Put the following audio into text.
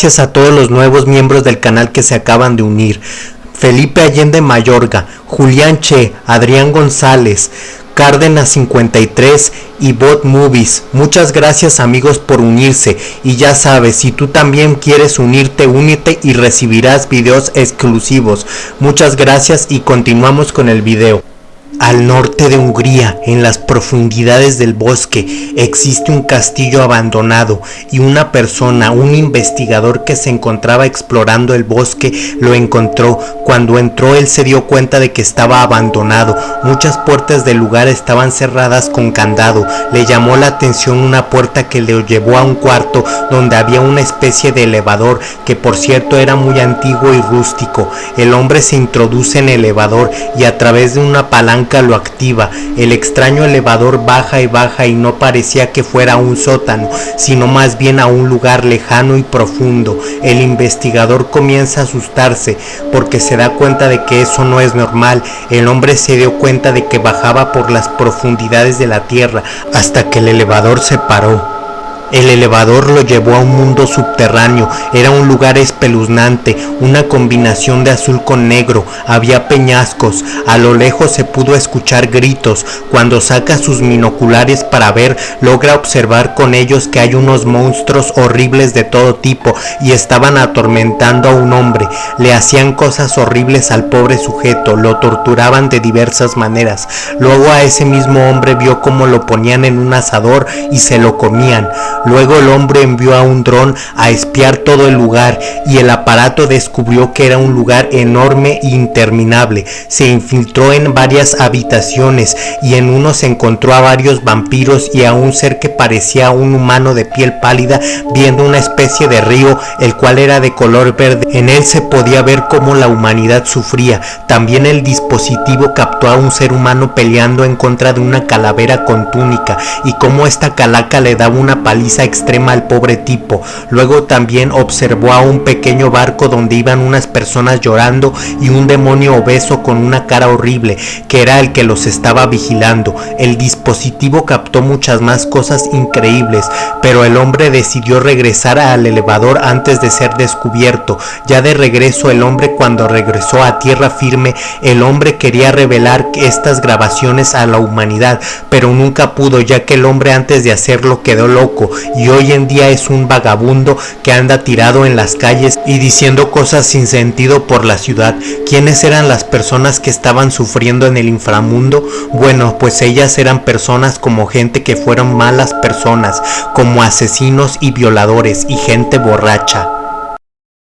Gracias a todos los nuevos miembros del canal que se acaban de unir. Felipe Allende Mayorga, Julián Che, Adrián González, Cárdenas 53 y Bot Movies. Muchas gracias amigos por unirse y ya sabes, si tú también quieres unirte, únete y recibirás videos exclusivos. Muchas gracias y continuamos con el video. Al norte de Hungría, en las profundidades del bosque, existe un castillo abandonado y una persona, un investigador que se encontraba explorando el bosque, lo encontró. Cuando entró él se dio cuenta de que estaba abandonado. Muchas puertas del lugar estaban cerradas con candado. Le llamó la atención una puerta que le llevó a un cuarto donde había una especie de elevador que por cierto era muy antiguo y rústico. El hombre se introduce en el elevador y a través de una palanca lo activa. El extraño elevador baja y baja y no parecía que fuera un sótano, sino más bien a un lugar lejano y profundo. El investigador comienza a asustarse porque se da cuenta de que eso no es normal. El hombre se dio cuenta de que bajaba por las profundidades de la tierra hasta que el elevador se paró. El elevador lo llevó a un mundo subterráneo, era un lugar espeluznante, una combinación de azul con negro, había peñascos, a lo lejos se pudo escuchar gritos, cuando saca sus binoculares para ver, logra observar con ellos que hay unos monstruos horribles de todo tipo y estaban atormentando a un hombre, le hacían cosas horribles al pobre sujeto, lo torturaban de diversas maneras, luego a ese mismo hombre vio cómo lo ponían en un asador y se lo comían, Luego el hombre envió a un dron a espiar todo el lugar y el aparato descubrió que era un lugar enorme e interminable. Se infiltró en varias habitaciones y en uno se encontró a varios vampiros y a un ser que parecía un humano de piel pálida viendo una especie de río el cual era de color verde. En él se podía ver cómo la humanidad sufría. También el dispositivo captó a un ser humano peleando en contra de una calavera con túnica y cómo esta calaca le daba una paliza extrema al pobre tipo. Luego también observó a un pequeño barco donde iban unas personas llorando y un demonio obeso con una cara horrible, que era el que los estaba vigilando. El dispositivo captó muchas más cosas increíbles, pero el hombre decidió regresar al elevador antes de ser descubierto. Ya de regreso el hombre cuando regresó a tierra firme, el hombre quería revelar estas grabaciones a la humanidad, pero nunca pudo ya que el hombre antes de hacerlo quedó loco y hoy en día es un vagabundo que anda tirado en las calles y diciendo cosas sin sentido por la ciudad. ¿Quiénes eran las personas que estaban sufriendo en el inframundo? Bueno, pues ellas eran personas como gente que fueron malas personas, como asesinos y violadores y gente borracha.